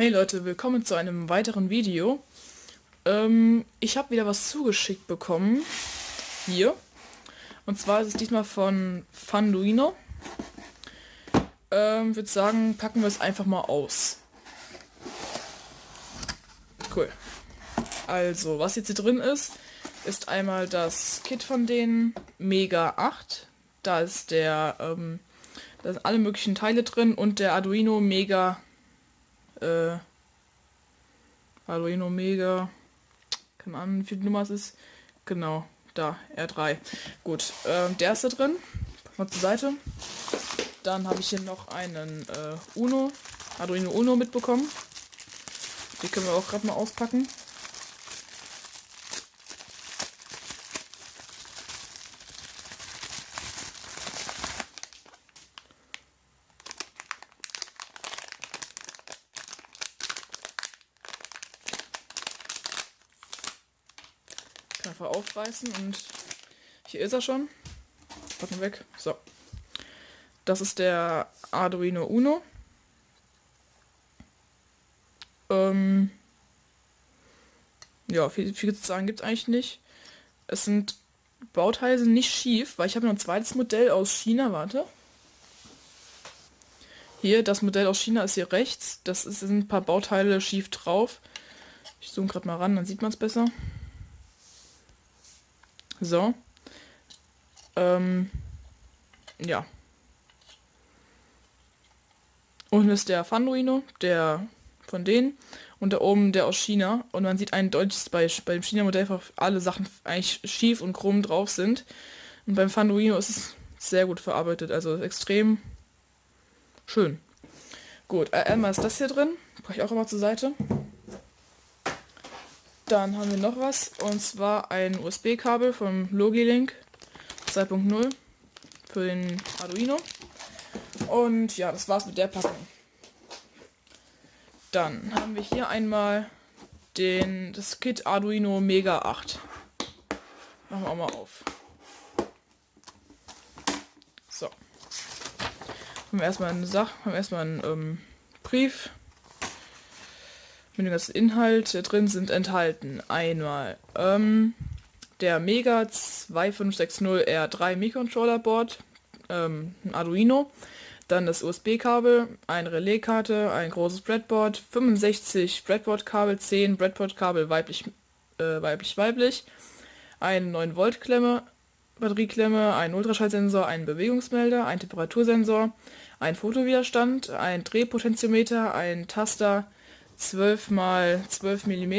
Hey Leute, willkommen zu einem weiteren Video. Ähm, ich habe wieder was zugeschickt bekommen. Hier. Und zwar ist es diesmal von Fanduino. Ähm, würde sagen, packen wir es einfach mal aus. Cool. Also, was jetzt hier drin ist, ist einmal das Kit von denen Mega 8. Da ist der, ähm, da sind alle möglichen Teile drin und der Arduino Mega äh, Arduino Mega, keine Ahnung, wie viel Nummer es ist. Genau, da, R3. Gut, äh, der ist da drin. Mal zur Seite. Dann habe ich hier noch einen äh, Uno, Arduino Uno mitbekommen. Die können wir auch gerade mal auspacken. Einfach aufreißen und hier ist er schon. Packen weg. So. Das ist der Arduino Uno. Ähm ja, viel, viel zu sagen gibt es eigentlich nicht. Es sind Bauteile nicht schief, weil ich habe noch ein zweites Modell aus China, warte. Hier, das Modell aus China ist hier rechts. Das ist, sind ein paar Bauteile schief drauf. Ich zoome gerade mal ran, dann sieht man es besser. So. Ähm, ja. Unten ist der Fanduino, der von denen. Und da oben der aus China. Und man sieht eindeutig, dass bei, bei dem China-Modell alle Sachen eigentlich schief und krumm drauf sind. Und beim Fanduino ist es sehr gut verarbeitet. Also extrem schön. Gut, einmal ist das hier drin. Brauche ich auch immer zur Seite. Dann haben wir noch was, und zwar ein USB-Kabel vom Logilink 2.0 für den Arduino. Und ja, das war's mit der Packung. Dann haben wir hier einmal den, das Kit Arduino Mega 8. Machen wir auch mal auf. So. Haben wir erstmal eine Sache, haben wir erstmal einen ähm, Brief mit dem ganzen Inhalt drin sind enthalten. Einmal ähm, der Mega 2560R3 Mikrocontroller Board, ähm, ein Arduino, dann das USB-Kabel, eine Relaiskarte, ein großes Breadboard, 65 Breadboard-Kabel, 10 Breadboard-Kabel weiblich, äh, weiblich, weiblich, eine 9 Volt Klemme, Batterieklemme, ein Ultraschallsensor, ein Bewegungsmelder, ein Temperatursensor, ein Fotowiderstand, ein Drehpotentiometer, ein Taster, 12 mal 12 mm,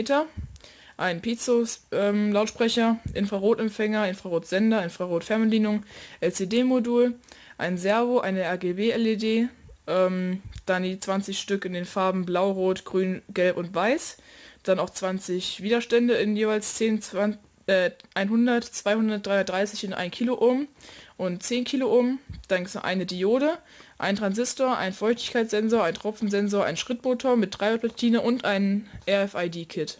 ein Piezo-Lautsprecher, ähm, Infrarotempfänger, Infrarotsender, Infrarotfernbedienung, LCD-Modul, ein Servo, eine RGB-LED, ähm, dann die 20 Stück in den Farben Blau, Rot, Grün, Gelb und Weiß, dann auch 20 Widerstände in jeweils 10, 20, äh, 100, 200, 330 in 1 Kiloohm und 10 Kiloohm, dann eine Diode, ein Transistor, ein Feuchtigkeitssensor, ein Tropfensensor, ein Schrittmotor mit Dreierplatine und ein RFID-Kit.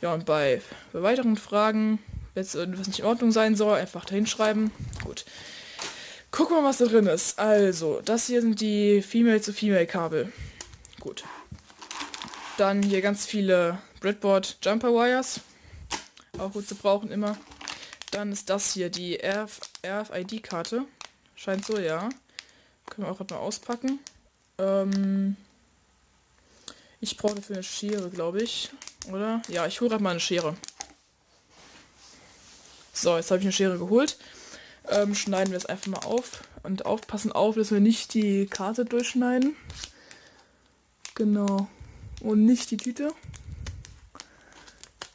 Ja, und bei, bei weiteren Fragen, wenn es irgendwas nicht in Ordnung sein soll, einfach dahin schreiben. Gut. Gucken wir mal, was da drin ist. Also, das hier sind die Female-zu-Female-Kabel. Gut. Dann hier ganz viele Breadboard Jumper Wires. Auch gut zu brauchen immer. Dann ist das hier die RF RFID-Karte. Scheint so, ja. Können wir auch mal auspacken. Ähm ich brauche dafür eine Schere, glaube ich. Oder? Ja, ich hole gerade mal eine Schere. So, jetzt habe ich eine Schere geholt. Ähm, schneiden wir es einfach mal auf. Und aufpassen auf, dass wir nicht die Karte durchschneiden. Genau. Und nicht die Tüte.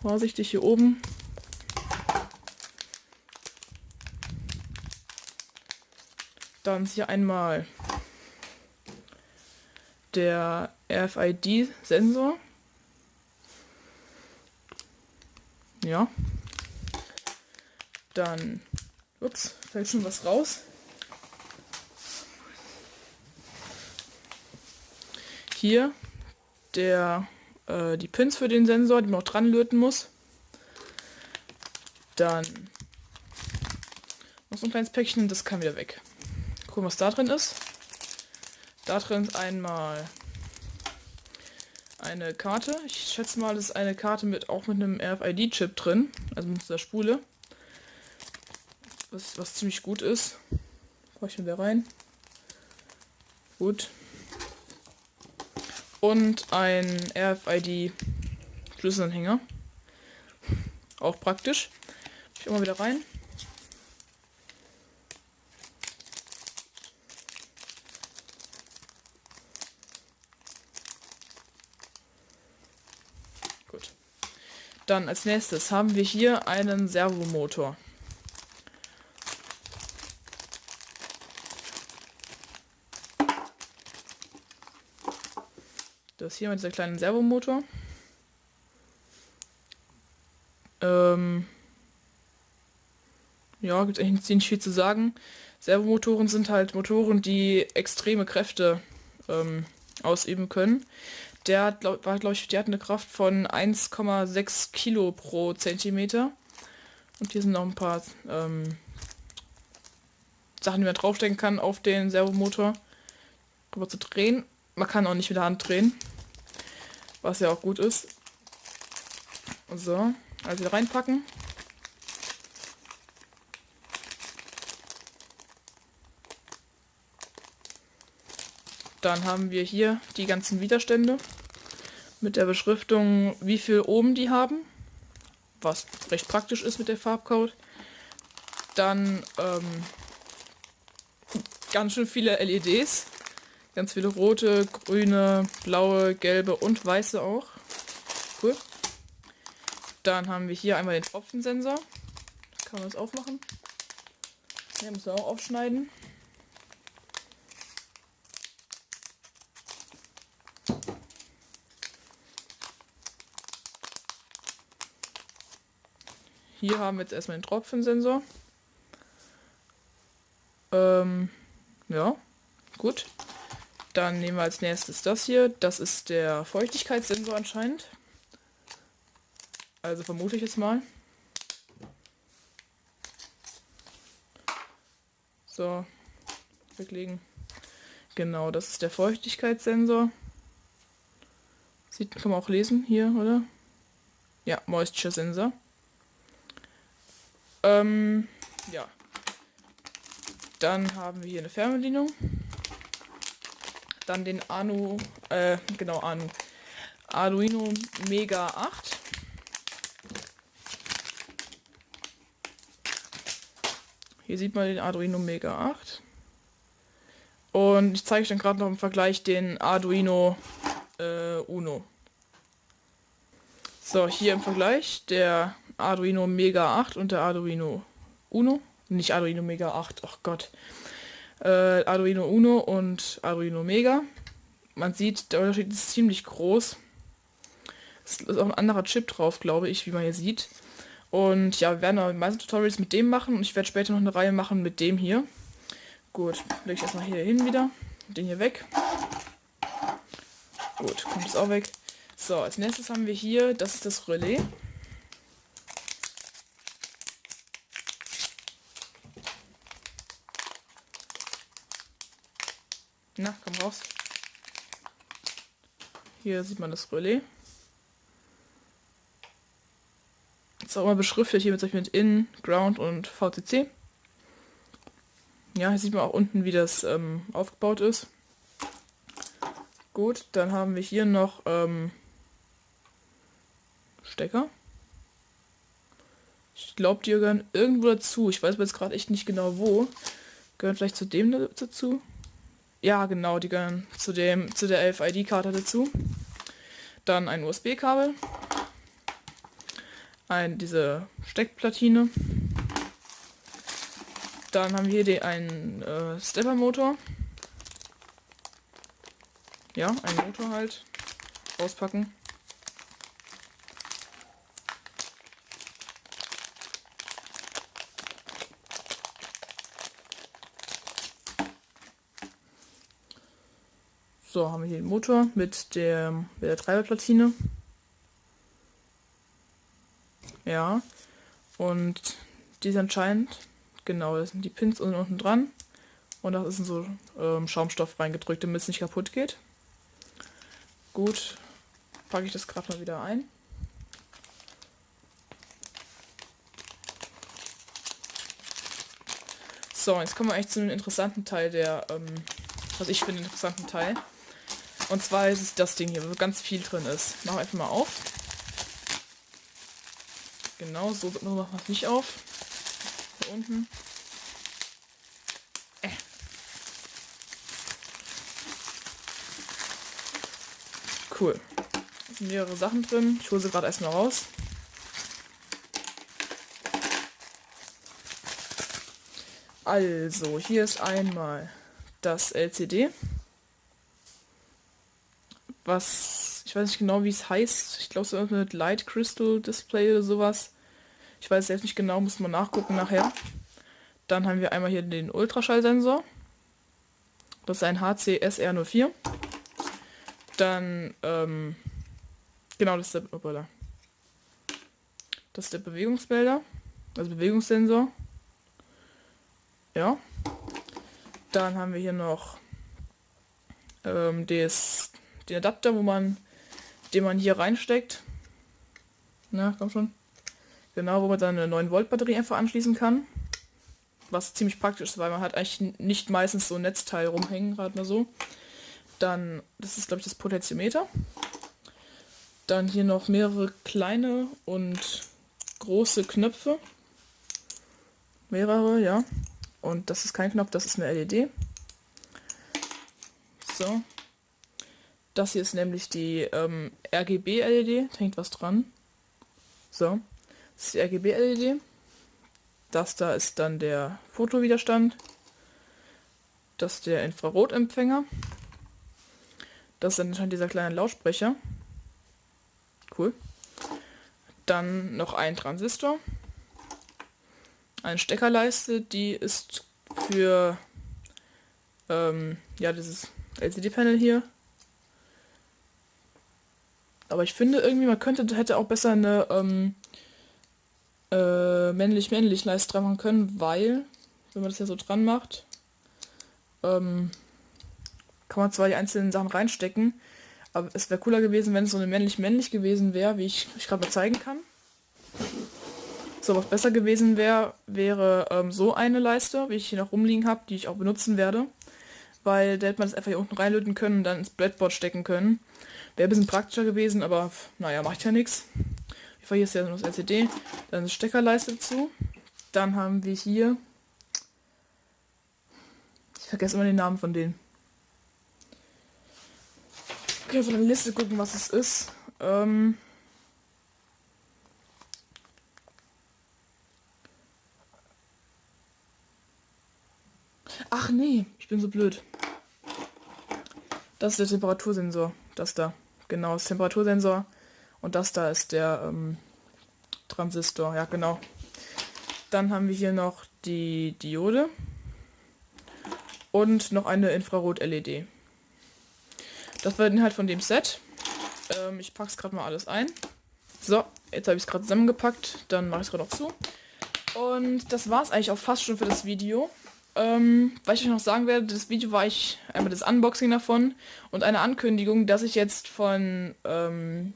Vorsichtig hier oben. Dann ist hier einmal der RFID-Sensor. Ja. Dann, ups, fällt schon was raus. Hier der, äh, die Pins für den Sensor, die man auch dran löten muss. Dann noch so ein kleines Päckchen, das kann wieder weg. Gucken, was da drin ist. Da drin ist einmal eine Karte. Ich schätze mal, das ist eine Karte mit auch mit einem RFID-Chip drin, also mit dieser Spule. Was, was ziemlich gut ist. Brauche ich wieder rein. Gut. Und ein RFID-Schlüsselanhänger. Auch praktisch. Ich immer wieder rein. Gut. Dann als nächstes haben wir hier einen Servomotor. Das hier mit dieser kleinen Servomotor. Ähm ja, gibt eigentlich nicht viel zu sagen. Servomotoren sind halt Motoren, die extreme Kräfte ähm, ausüben können. Der glaub, war, glaube ich, die hat eine Kraft von 1,6 Kilo pro Zentimeter. Und hier sind noch ein paar ähm, Sachen, die man draufstecken kann auf den Servomotor. Drüber zu drehen. Man kann auch nicht mit der Hand drehen. Was ja auch gut ist. So, also reinpacken. Dann haben wir hier die ganzen Widerstände mit der Beschriftung, wie viel oben die haben, was recht praktisch ist mit der Farbcode. Dann ähm, ganz schön viele LEDs, ganz viele rote, grüne, blaue, gelbe und weiße auch. Cool. Dann haben wir hier einmal den Tropfensensor. Kann man das aufmachen? Den müssen wir auch aufschneiden. Hier haben wir jetzt erstmal den Tropfensensor. Ähm, ja, gut. Dann nehmen wir als nächstes das hier. Das ist der Feuchtigkeitssensor anscheinend. Also vermute ich jetzt mal. So, weglegen. Genau, das ist der Feuchtigkeitssensor. Sieht, kann man auch lesen hier, oder? Ja, Moisture Sensor. Ähm, ja. Dann haben wir hier eine Fernbedienung. Dann den Anu, äh, genau, Anu. Arduino Mega 8. Hier sieht man den Arduino Mega 8. Und ich zeige euch dann gerade noch im Vergleich den Arduino äh, Uno. So, hier im Vergleich der Arduino Mega 8 und der Arduino Uno. Nicht Arduino Mega 8, ach Gott. Äh, Arduino Uno und Arduino Mega. Man sieht, der Unterschied ist ziemlich groß. Es ist auch ein anderer Chip drauf, glaube ich, wie man hier sieht. Und ja, wir werden auch die meisten Tutorials mit dem machen und ich werde später noch eine Reihe machen mit dem hier. Gut, lege ich erstmal hier hin wieder. Den hier weg. Gut, kommt es auch weg. So, als nächstes haben wir hier, das ist das Relais. Na, komm raus. Hier sieht man das Relais. Ist auch immer beschriftet hier mit, mit In, Ground und VCC. Ja, hier sieht man auch unten, wie das ähm, aufgebaut ist. Gut, dann haben wir hier noch ähm, Stecker. Ich glaube, die gehören irgendwo dazu. Ich weiß aber jetzt gerade echt nicht genau wo. Gehören vielleicht zu dem dazu? Ja, genau, die gehören zu dem zu der LFID-Karte dazu. Dann ein USB-Kabel ein, diese Steckplatine. Dann haben wir hier einen äh, Stepper-Motor. Ja, ein Motor halt. Auspacken. So, haben wir hier den Motor mit der, mit der Treiberplatine. Ja. Und die ist anscheinend, genau, das sind die Pins unten, dran. Und da ist so ähm, Schaumstoff reingedrückt, damit es nicht kaputt geht. Gut. packe ich das gerade mal wieder ein. So, jetzt kommen wir eigentlich zu einem interessanten Teil der, ähm, was ich finde, interessanten Teil. Und zwar ist es das Ding hier, wo ganz viel drin ist. Mach einfach mal auf. Genau, so machen wir es nicht auf. Hier unten. Äh. Cool. Da sind mehrere Sachen drin. Ich hole sie gerade erstmal raus. Also, hier ist einmal das LCD. Was, ich weiß nicht genau, wie es heißt. Ich glaube, so mit Light Crystal Display oder sowas. Ich weiß selbst nicht genau, muss man nachgucken nachher. Dann haben wir einmal hier den Ultraschallsensor. Das ist ein HCSR04. Dann, ähm, genau, das ist der, oh, das ist der Bewegungsmelder, also Bewegungssensor. Ja. Dann haben wir hier noch ähm, des, den Adapter, wo man, den man hier reinsteckt. Na, komm schon. Genau, wo man dann eine 9 Volt Batterie einfach anschließen kann. Was ziemlich praktisch ist, weil man hat eigentlich nicht meistens so ein Netzteil rumhängen, gerade mal so. Dann, das ist glaube ich das Potentiometer. Dann hier noch mehrere kleine und große Knöpfe. Mehrere, ja. Und das ist kein Knopf, das ist eine LED. So. Das hier ist nämlich die ähm, RGB-LED. Hängt was dran. So. Das ist die RGB-LED. Das da ist dann der Fotowiderstand. Das ist der Infrarotempfänger. Das ist dann anscheinend dieser kleine Lautsprecher. Cool. Dann noch ein Transistor eine Steckerleiste, die ist für ähm, ja dieses LCD-Panel hier. Aber ich finde irgendwie, man könnte hätte auch besser eine ähm, äh, männlich-männlich Leiste dran machen können, weil, wenn man das ja so dran macht, ähm, kann man zwar die einzelnen Sachen reinstecken, aber es wäre cooler gewesen, wenn es so eine männlich-männlich gewesen wäre, wie ich, ich gerade mal zeigen kann. So, was besser gewesen wäre, wäre ähm, so eine Leiste, wie ich hier noch rumliegen habe, die ich auch benutzen werde. Weil da hätte man das einfach hier unten reinlöten können und dann ins Breadboard stecken können. Wäre ein bisschen praktischer gewesen, aber naja, macht ja nichts. Hier ist ja nur das LCD. Dann eine Steckerleiste dazu. Dann haben wir hier... Ich vergesse immer den Namen von denen. Okay, von der Liste gucken, was es ist. Ähm... Ach nee, ich bin so blöd. Das ist der Temperatursensor. Das da. Genau, das Temperatursensor. Und das da ist der ähm, Transistor. Ja, genau. Dann haben wir hier noch die Diode. Und noch eine Infrarot-LED. Das war der Inhalt von dem Set. Ähm, ich packe es gerade mal alles ein. So, jetzt habe ich es gerade zusammengepackt. Dann mache ich es gerade noch zu. Und das war es eigentlich auch fast schon für das Video. Ähm, was ich noch sagen werde, das Video war ich einmal das Unboxing davon und eine Ankündigung, dass ich jetzt von ähm,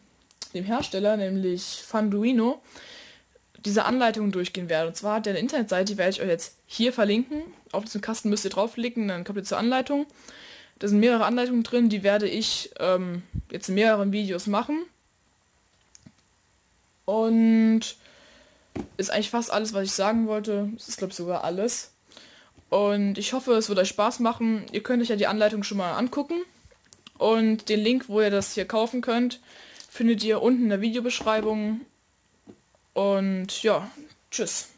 dem Hersteller, nämlich Funduino, diese Anleitung durchgehen werde. Und zwar hat der eine Internetseite, die werde ich euch jetzt hier verlinken. Auf diesen Kasten müsst ihr draufklicken, dann kommt ihr zur Anleitung. Da sind mehrere Anleitungen drin, die werde ich ähm, jetzt in mehreren Videos machen. Und ist eigentlich fast alles, was ich sagen wollte. Es ist, glaube ich, sogar alles. Und ich hoffe, es wird euch Spaß machen. Ihr könnt euch ja die Anleitung schon mal angucken. Und den Link, wo ihr das hier kaufen könnt, findet ihr unten in der Videobeschreibung. Und ja, tschüss.